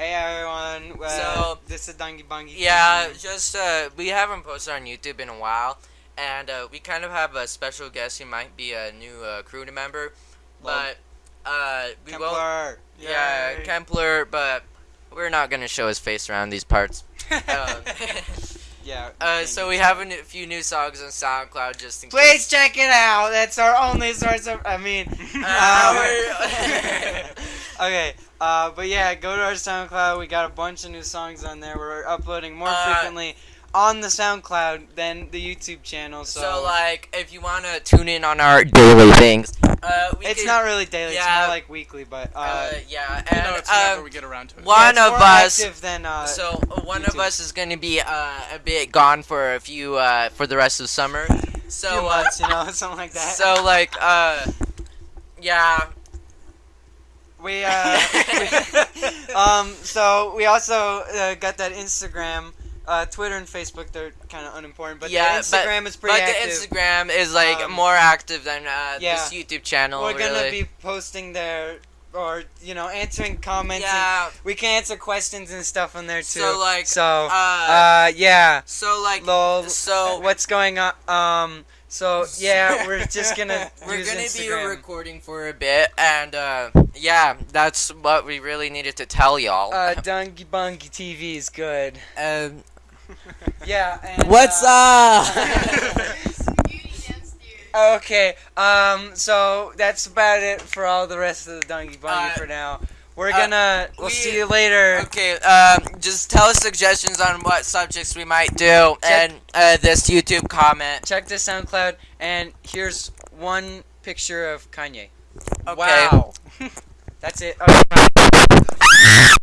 Hey everyone. Well, So- this is Dungy Bungy. Yeah, TV. just uh, we haven't posted on YouTube in a while, and uh, we kind of have a special guest who might be a new uh, crew member, but uh, we won't. Yeah, Kempler, but we're not gonna show his face around these parts. Um, yeah. uh, so we have a n- few new songs on SoundCloud just in case. Please case. check it out. That's our only source of. I mean. Uh, um, okay. Uh, but yeah, go to our SoundCloud. We got a bunch of new songs on there. We're uploading more Uh, frequently on the SoundCloud than the YouTube channel. So, So like, if you wanna tune in on our daily things, uh, we it's could- not really daily. It's more like weekly. But uh, Uh, yeah, You and know, it's whenever um, we get around to it. one yeah, it's of more us. than uh, so uh, one of us is gonna be uh, a bit gone for a few uh, for the rest of summer. few So uh, months, you know, something like that. so like uh, yeah. We uh, we- um, so we also uh, got that Instagram, uh, Twitter and Facebook. They're kind of unimportant, but Yeah, the Instagram is pretty But active. the Instagram is like Um, more active than uh, yeah. this YouTube channel. We're gonna really. be posting there, or you know, answering comments. yeah. we can answer questions and stuff on there too. So like so uh, uh, yeah, so like lol. so what's going on? Um, so yeah, we're just gonna we're use gonna Instagram. be recording for a bit, and uh, yeah, that's what we really needed to tell y'all. uh, Dungy Bungy TV is good. Um, Yeah. And, what's uh, up? Okay, um, so that's about it for all the rest of the Donkey Bungy Uh, for now. We're uh, gonna, we'll we- see you later. Okay, um, just tell us suggestions on what subjects we might do, Check- and uh, this YouTube comment. Check the SoundCloud, and here's one picture of Kanye. Okay. Wow. that's it. Okay.